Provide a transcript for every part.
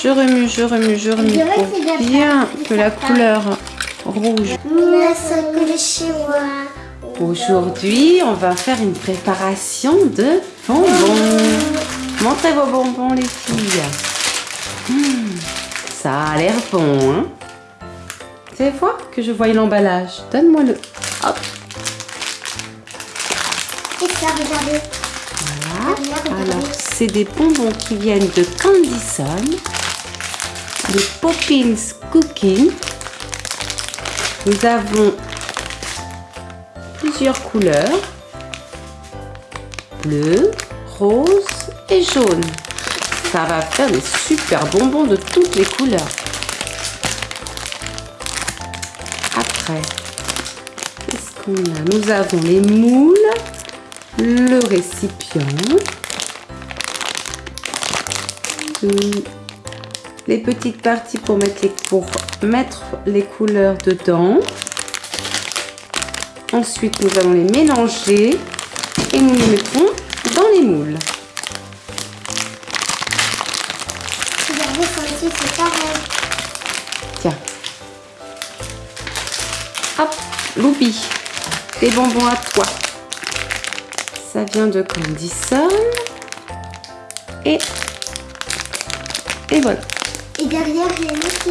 Je remue, je remue, je remue pour bien que la couleur rouge. Aujourd'hui, on va faire une préparation de bonbons. Montrez vos bonbons, les filles. Hmm, ça a l'air bon, hein C'est fois que je vois l'emballage. Donne-moi le. Hop, Et ça, regardez. voilà. Regarde, Alors, c'est des bonbons qui viennent de Candyson. Des Poppins Cooking. Nous avons plusieurs couleurs. Bleu, rose et jaune. Ça va faire des super bonbons de toutes les couleurs. Après, qu'est-ce qu'on a? Nous avons les moules, le récipient, les petites parties pour mettre les, pour mettre les couleurs dedans. Ensuite, nous allons les mélanger et nous les mettrons dans les moules. Tiens. Hop, Loubi. Des bonbons à toi. Ça vient de Candyson. Et... Et voilà. Et derrière, il y a une autre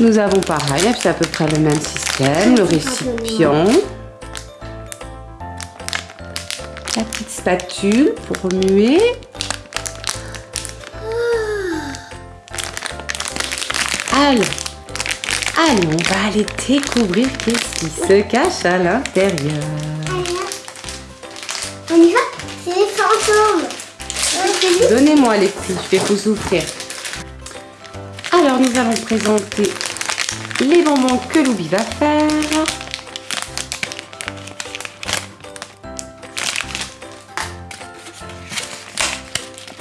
Nous avons pareil, c'est à peu près le même système. Le récipient. La petite spatule pour remuer. Allez, allez, on va aller découvrir qu'est-ce qui se cache à l'intérieur. On y va C'est les fantômes. Donnez-moi les petits, je vais vous ouvrir. Alors, nous allons présenter les bonbons que Loubi va faire.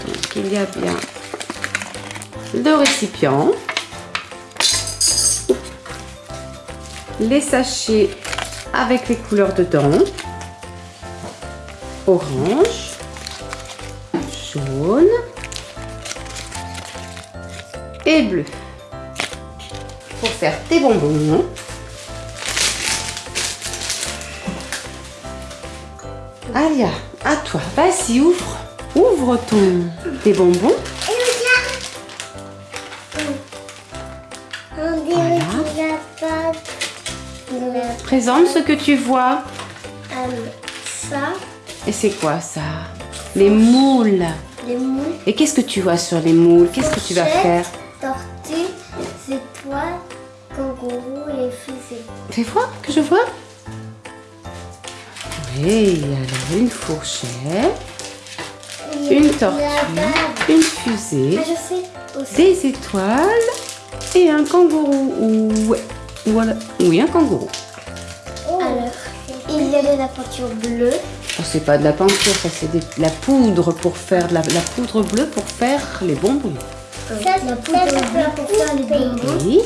Donc, il y a bien le récipient, les sachets avec les couleurs dedans, orange, jaune et bleu. Pour faire tes bonbons. Alia, à toi. Vas-y, ouvre. Ouvre ton tes bonbons. Voilà. Présente ce que tu vois. Euh, ça, Et c'est quoi ça? Les moules. les moules, Et qu'est-ce que tu vois sur les moules? Qu'est-ce que tu vas faire? tortues, étoiles, kangourous et fusées. Fais voir que je vois? Oui, alors une fourchette, une tortue, une fusée, Ah, je sais aussi. des étoiles et un kangourou. Oui, un kangourou. Alors, il y a de la peinture bleue. Oh, c'est pas de la peinture, ça c'est de la poudre pour faire de la, la poudre bleue pour faire les bonbons. la poudre bleue pour faire les bonbons. Oui.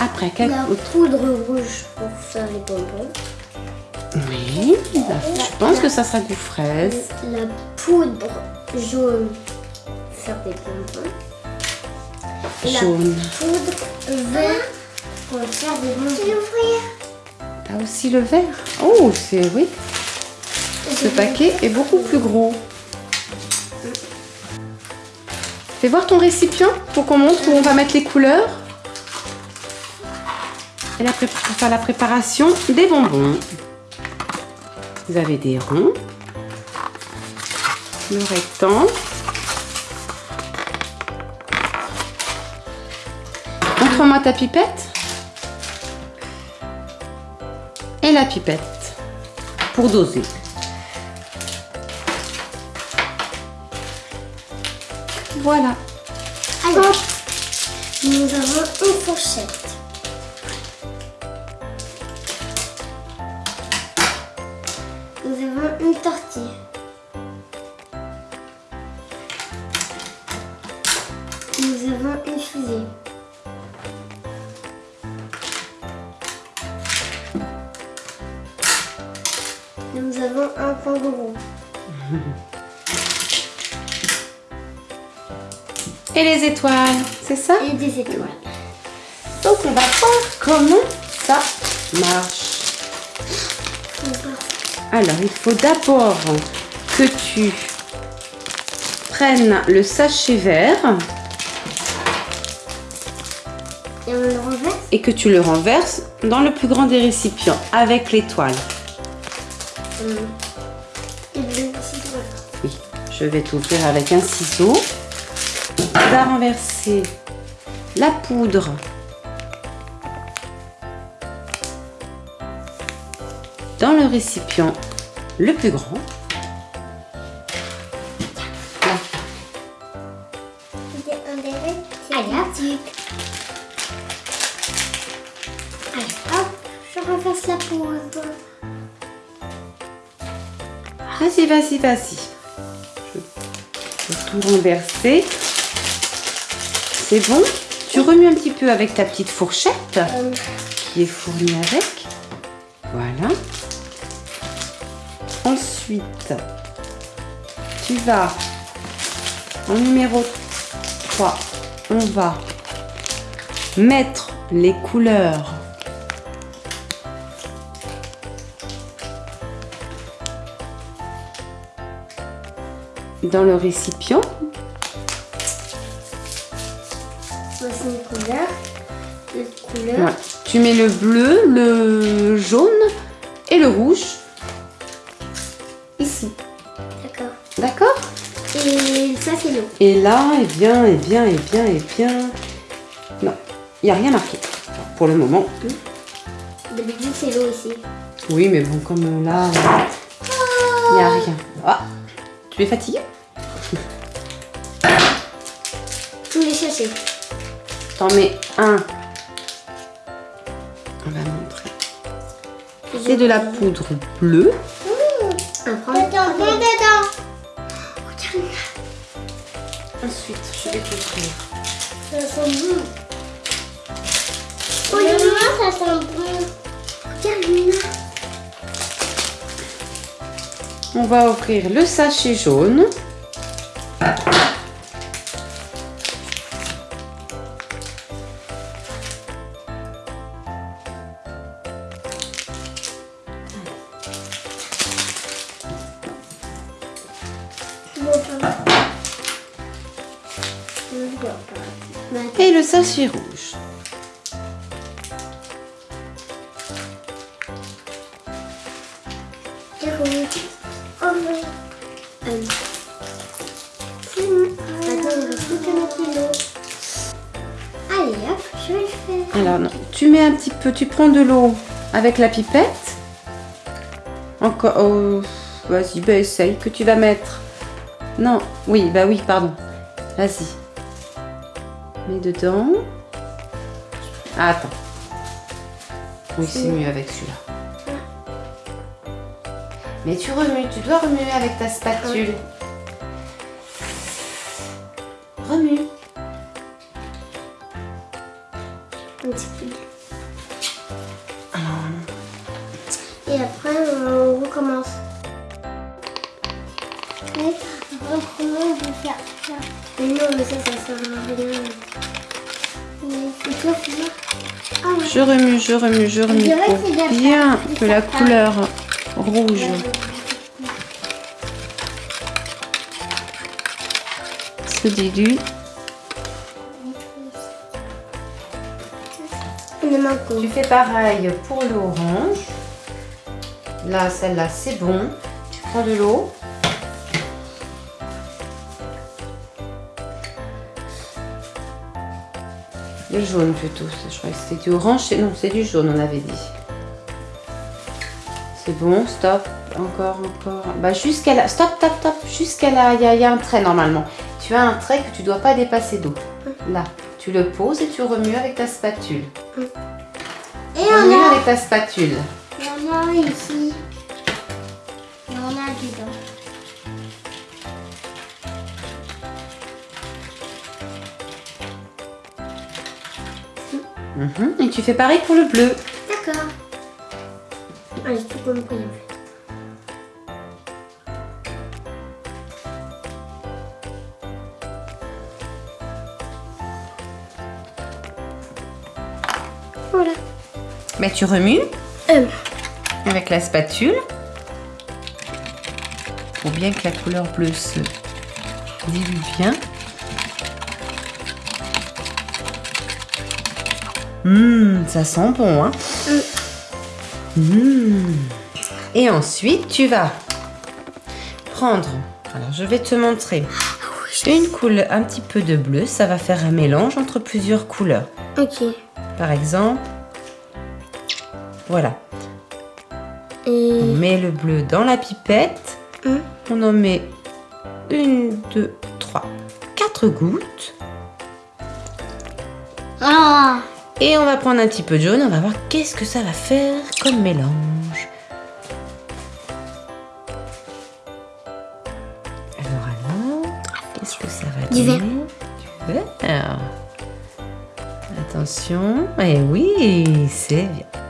Après, quel La autre poudre rouge pour faire les bonbons. Oui. la- Je pense que ça sera du fraise. La poudre jaune pour faire des bonbons. Et la Jaune. poudre vert pour faire des bonbons. T'as aussi le vert. Oh, c'est oui. Ce paquet est beaucoup plus gros. Fais voir ton récipient pour qu'on montre où on va mettre les couleurs. Et la pour faire la préparation des bonbons. Vous avez des ronds, le rectangle. Montre-moi ta pipette. Et la pipette pour doser. Voilà. Alors, nous avons une fourchette. Nous avons une tortille. Nous avons une fusée. Nous avons un kangourou. Et les étoiles, c'est ça? Et des étoiles. Donc on va voir comment ça marche. Alors il faut d'abord que tu prennes le sachet vert Et on le renverse? Et que tu le renverses dans le plus grand des récipients avec l'étoile. Hum. Et le ciseau. Oui, je vais t'ouvrir avec un ciseau. Vas renverser la poudre dans le récipient le plus grand. Allez, hop, je renverse la poudre. Vas-y, vas-y, vas-y. Je vais tout renverser. Bon Tu remues un petit peu avec ta petite fourchette qui est fournie avec. Voilà. Ensuite, tu vas en numéro 3, on va mettre les couleurs dans le récipient. Ouais. Tu mets le bleu, le jaune et le rouge ici. D'accord. D'accord? Et ça, c'est l'eau. Et là, eh bien, eh bien, eh bien, eh bien. Non, il n'y a rien marqué pour le moment. D'habitude, c'est l'eau ici. Oui, mais bon, comme là, il n'y a rien. Ah, tu es fatigué Tous les sachets. T'en mets un. C'est de la poudre bleue. Un prendre. Dedans, dedans. Regarde, Ensuite, je vais t'ouvrir. ça sent bon. Oh, Luna, ça sent bon. Regarde. On va ouvrir le sachet jaune. Je vais le faire. Alors, non, tu mets un petit peu, tu prends de l'eau avec la pipette. Encore, oh, vas-y, bah essaye, que tu vas mettre. Non, oui, bah oui, pardon. Vas-y. Mets dedans. Ah, attends. Oui, c'est mieux avec celui-là. Mais tu remues, tu dois remuer avec ta spatule. Remue. On peut faire ça Mais non, mais ça, ça sert à rien. Mais et toi, Fiona Ah ouais. Je remue, je remue, je remue pour bien que la couleur rouge se dilue. Tu fais pareil pour l'orange. Là, celle-là, c'est bon. Tu prends de l'eau. Le jaune plutôt. Je croyais que c'était du orange. Non, c'est du jaune, on avait dit. C'est bon, stop. Encore, encore. Bah, jusqu'à là. Stop, stop, stop. Jusqu'à là, il y, a- il y a un trait normalement. Tu as un trait que tu dois pas dépasser d'eau. Là. Tu le poses et tu remues avec ta spatule. Et on Remue a, avec ta spatule. on a ici. Mhm. Et tu fais pareil pour le bleu. D'accord. Ah, tout compris. Voilà. Bah, tu remues hum. avec la spatule pour bien que la couleur bleue se dilue bien. Hum, ça sent bon, hein Hum. Et ensuite, tu vas prendre. Alors, je vais te montrer une couleur, un petit peu de bleu. Ça va faire un mélange entre plusieurs couleurs. ok. Par exemple, voilà. On Et. met le bleu dans la pipette. Hum. On en met une, deux, trois, quatre gouttes. Ah Et on va prendre un petit peu de jaune. On va voir qu'est-ce que ça va faire comme mélange. Alors, alors, qu'est-ce que ça va donner vert. Du vert. Attention. Eh oui, c'est bien.